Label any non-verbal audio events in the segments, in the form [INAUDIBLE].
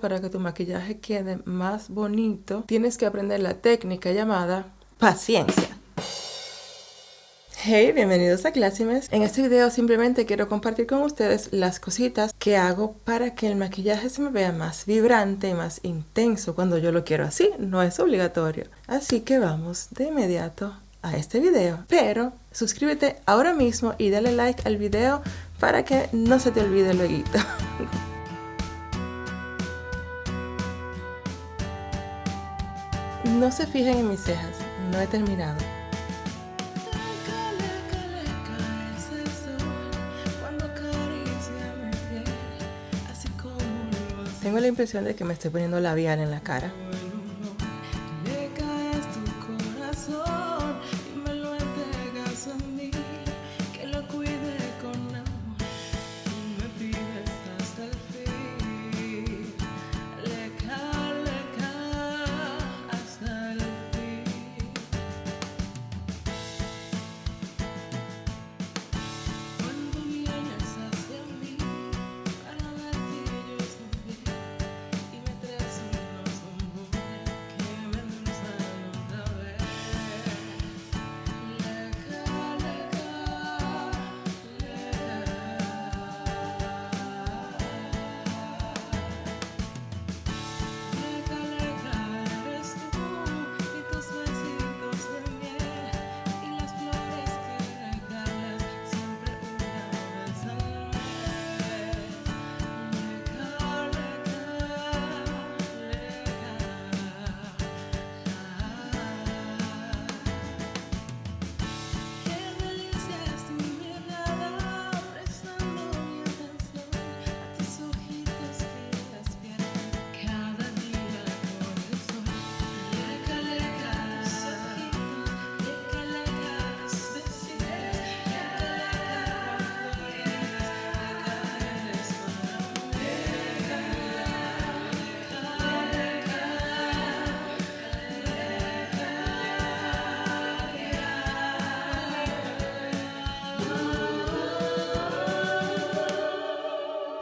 Para que tu maquillaje quede más bonito, tienes que aprender la técnica llamada paciencia. Hey, bienvenidos a Classimes. En este video simplemente quiero compartir con ustedes las cositas que hago para que el maquillaje se me vea más vibrante y más intenso cuando yo lo quiero así. No es obligatorio. Así que vamos de inmediato a este video. Pero suscríbete ahora mismo y dale like al video para que no se te olvide luego. [LAUGHS] No se fijen en mis cejas, no he terminado. Tengo la impresión de que me estoy poniendo labial en la cara.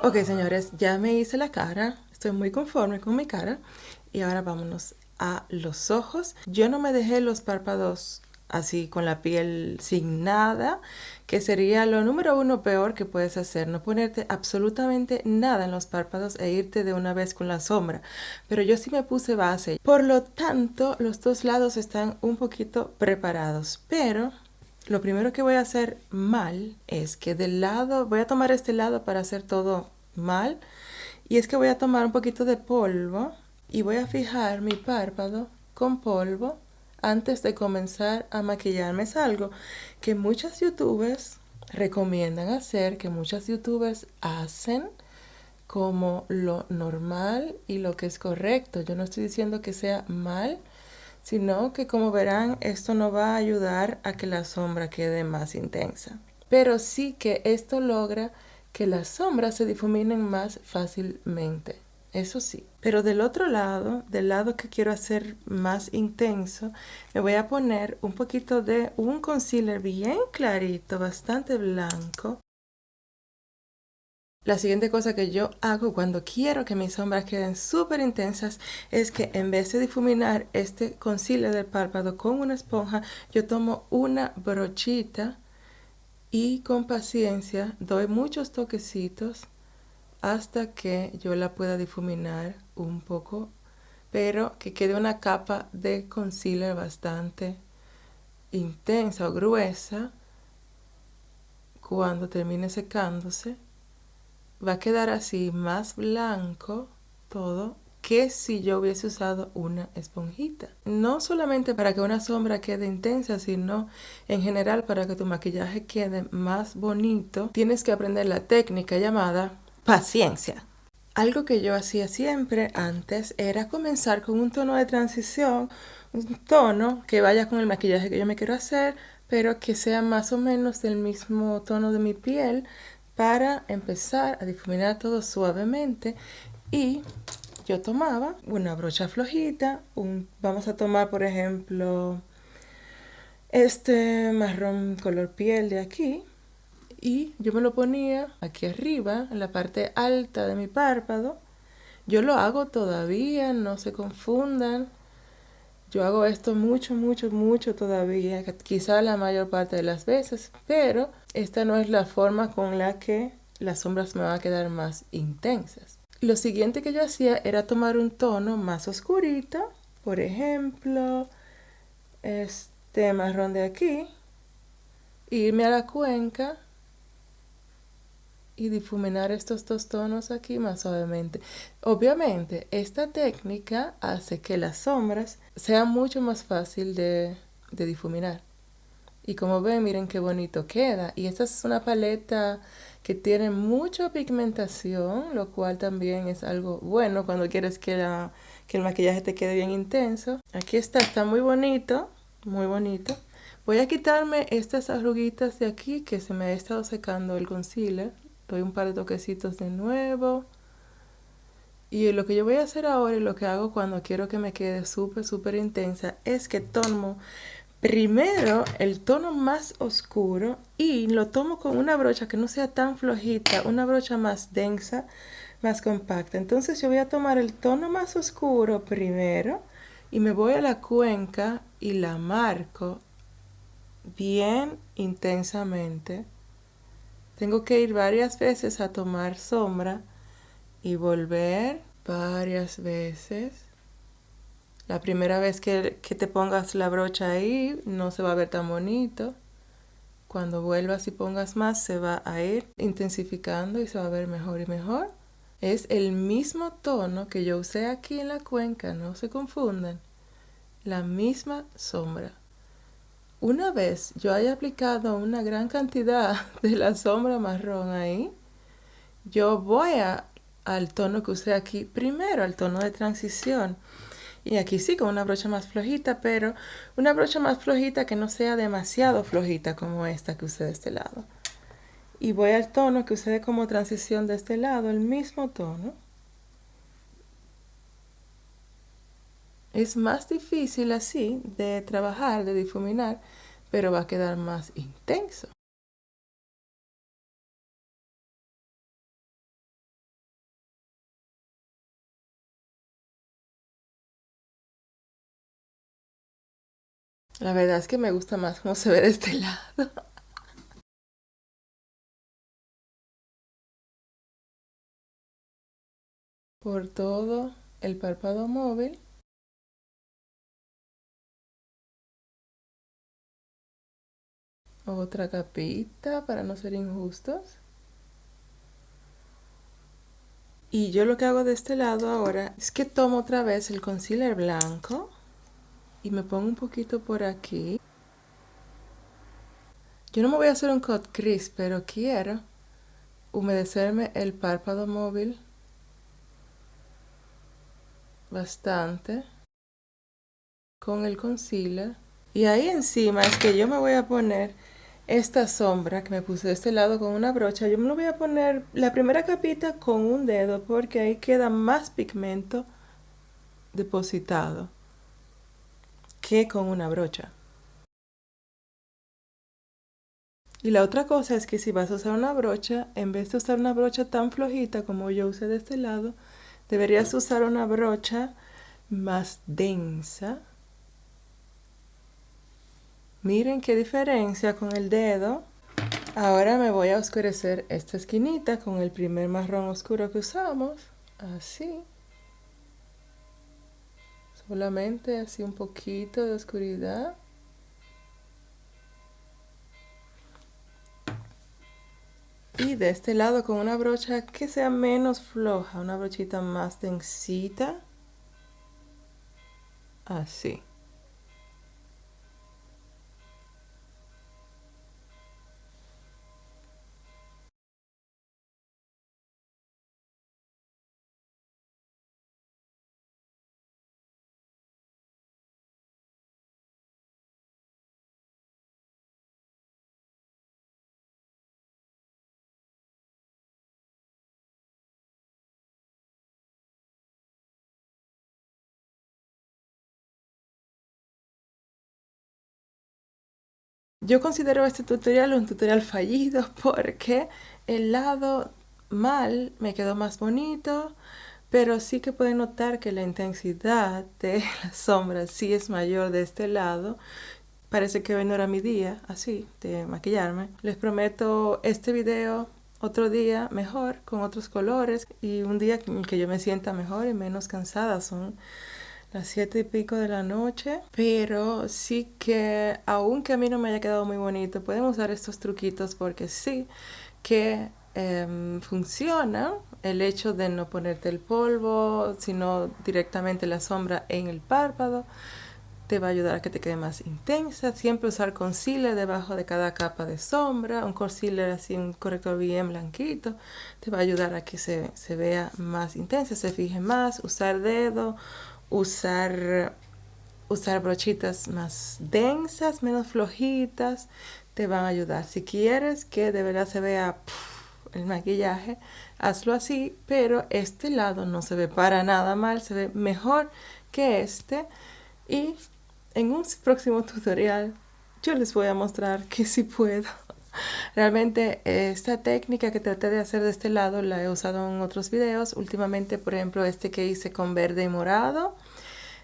Ok, señores, ya me hice la cara. Estoy muy conforme con mi cara. Y ahora vámonos a los ojos. Yo no me dejé los párpados así con la piel sin nada, que sería lo número uno peor que puedes hacer, no ponerte absolutamente nada en los párpados e irte de una vez con la sombra. Pero yo sí me puse base, por lo tanto los dos lados están un poquito preparados, pero lo primero que voy a hacer mal es que del lado, voy a tomar este lado para hacer todo mal. Y es que voy a tomar un poquito de polvo y voy a fijar mi párpado con polvo antes de comenzar a maquillarme. Es algo que muchas youtubers recomiendan hacer, que muchas youtubers hacen como lo normal y lo que es correcto. Yo no estoy diciendo que sea mal, sino que como verán esto no va a ayudar a que la sombra quede más intensa. Pero sí que esto logra que las sombras se difuminen más fácilmente. Eso sí. Pero del otro lado, del lado que quiero hacer más intenso, me voy a poner un poquito de un concealer bien clarito, bastante blanco. La siguiente cosa que yo hago cuando quiero que mis sombras queden súper intensas es que en vez de difuminar este concealer del párpado con una esponja, yo tomo una brochita y con paciencia doy muchos toquecitos hasta que yo la pueda difuminar un poco, pero que quede una capa de concealer bastante intensa o gruesa. Cuando termine secándose, va a quedar así más blanco todo que si yo hubiese usado una esponjita. No solamente para que una sombra quede intensa, sino en general para que tu maquillaje quede más bonito, tienes que aprender la técnica llamada paciencia. Algo que yo hacía siempre antes era comenzar con un tono de transición, un tono que vaya con el maquillaje que yo me quiero hacer, pero que sea más o menos del mismo tono de mi piel para empezar a difuminar todo suavemente. Y yo tomaba una brocha flojita, vamos a tomar por ejemplo este marrón color piel de aquí. Y yo me lo ponía aquí arriba en la parte alta de mi párpado. Yo lo hago todavía, no se confundan. Yo hago esto mucho, mucho, mucho todavía, quizá la mayor parte de las veces, pero esta no es la forma con la que las sombras me van a quedar más intensas. Lo siguiente que yo hacía era tomar un tono más oscurito, por ejemplo, este marrón de aquí, irme a la cuenca y difuminar estos dos tonos aquí más suavemente. Obviamente, esta técnica hace que las sombras sean mucho más fácil de, de difuminar. Y como ven, miren qué bonito queda. Y esta es una paleta que tiene mucha pigmentación, lo cual también es algo bueno cuando quieres que, la, que el maquillaje te quede bien intenso. Aquí está, está muy bonito, muy bonito. Voy a quitarme estas arruguitas de aquí que se me ha estado secando el concealer doy un par de toquecitos de nuevo. Y lo que yo voy a hacer ahora y lo que hago cuando quiero que me quede súper, súper intensa es que tomo primero el tono más oscuro y lo tomo con una brocha que no sea tan flojita, una brocha más densa, más compacta. Entonces yo voy a tomar el tono más oscuro primero y me voy a la cuenca y la marco bien intensamente. Tengo que ir varias veces a tomar sombra y volver varias veces. La primera vez que, te pongas la brocha ahí no se va a ver tan bonito. Cuando vuelvas y pongas más se va a ir intensificando y se va a ver mejor y mejor. Es el mismo tono que yo usé aquí en la cuenca, no se confundan. La misma sombra. Una vez yo haya aplicado una gran cantidad [LAUGHS] de la sombra marrón ahí, yo voy al tono que usé aquí primero, al tono de transición. Y aquí sí con una brocha más flojita, pero una brocha más flojita que no sea demasiado flojita como esta que usé de este lado. Y voy al tono que usé como transición de este lado, el mismo tono. Es más difícil así de trabajar, de difuminar, pero va a quedar más intenso. La verdad es que me gusta más cómo se ve de este [LAUGHS] lado. Por todo el párpado móvil. Otra capita para no ser injustos. Y yo lo que hago de este lado ahora es que tomo otra vez el concealer blanco y me pongo un poquito por aquí. Yo no me voy a hacer un cut crease, pero quiero humedecerme el párpado móvil bastante con el concealer. Y ahí encima es que yo me voy a poner esta sombra que me puse de este lado con una brocha, yo me lo voy a poner la primera capita con un dedo porque ahí queda más pigmento depositado que con una brocha. Y la otra cosa es que si vas a usar una brocha, en vez de usar una brocha tan flojita como yo usé de este lado, deberías usar una brocha más densa Miren qué diferencia con el dedo. Ahora me voy a oscurecer esta esquinita con el primer marrón oscuro que usamos. Así. Solamente así un poquito de oscuridad. Y de este lado con una brocha que sea menos floja, una brochita más densita. Así. Yo considero este tutorial un tutorial fallido [LAUGHS] porque el lado mal me quedó más bonito, pero sí que pueden notar que la intensidad de [LAUGHS] la sombra sí es mayor de este lado. Parece que hoy no era mi día, así, de maquillarme. Les prometo este video otro día mejor, con otros colores y un día en que yo me sienta mejor y menos cansada. Son las siete y pico de la noche, pero sí que aunque a mí no me haya quedado muy bonito, pueden usar estos truquitos porque sí que em, funciona el hecho de no ponerte el polvo, sino directamente la sombra en el párpado. Te va a ayudar a que te quede más intensa. Siempre usar concealer debajo de cada capa de sombra. Un concealer así, un corrector bien blanquito. Te va a ayudar a que se, se vea más intensa, se fije más. Usar dedo, usar, usar brochitas más densas, menos flojitas. Te van a ayudar. Si quieres que de verdad se vea el maquillaje, hazlo así, pero este lado no se ve para nada mal, se ve mejor que este. Y en un próximo tutorial yo les voy a mostrar que si puedo. Realmente esta técnica que traté de hacer de este lado la he usado en otros videos. Últimamente, por ejemplo, este que hice con verde y morado.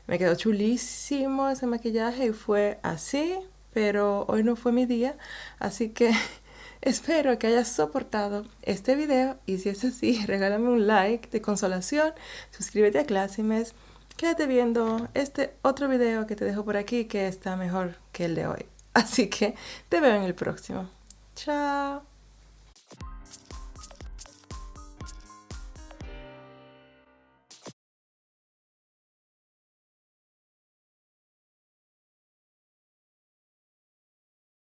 Me quedó chulísimo ese maquillaje y fue así, pero hoy no fue mi día. Así que [LAUGHS] Espero que hayas soportado este video y si es así, [LAUGHS] regálame un like de consolación, suscríbete a Classimes, quédate viendo este otro video que te dejo por aquí que está mejor que el de hoy. Así que te veo en el próximo. Chao.